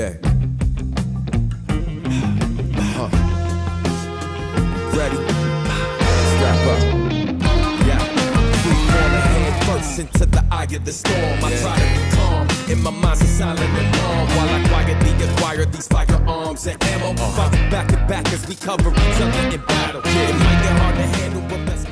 Yeah. Huh. Ready? Strap up. Yeah. Free falling head first into the eye of the storm. I try to be calm. In my mind's a silent alarm. While I quietly acquire these firearms and ammo. Fight back to back as we cover each other in battle. It might get hard to handle, but let's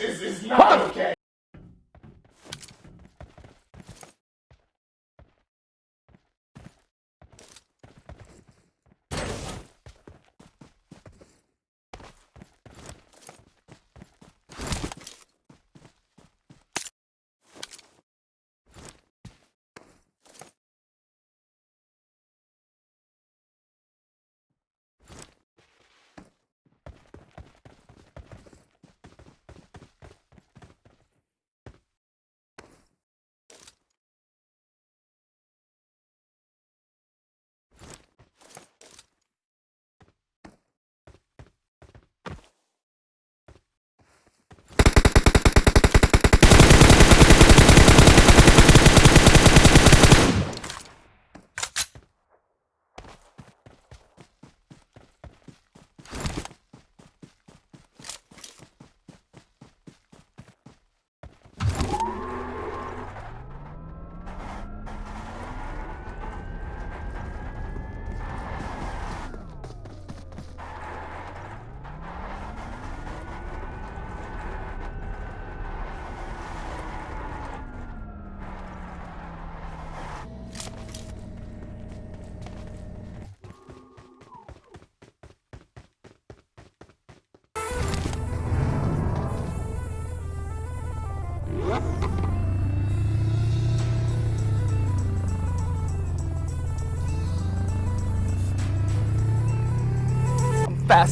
This is not okay.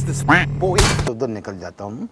This boy तो उधर निकल जाता हूँ।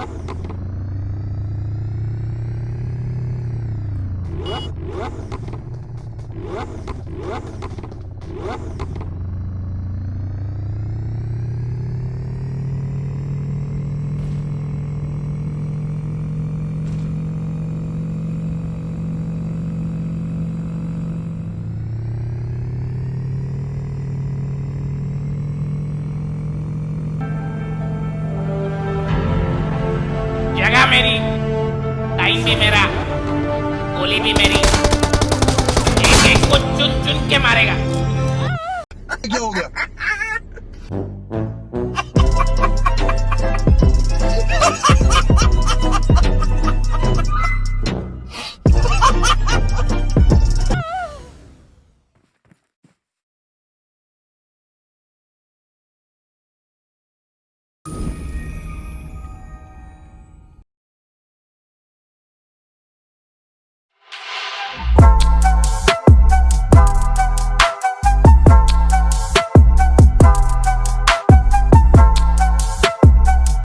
Yeah.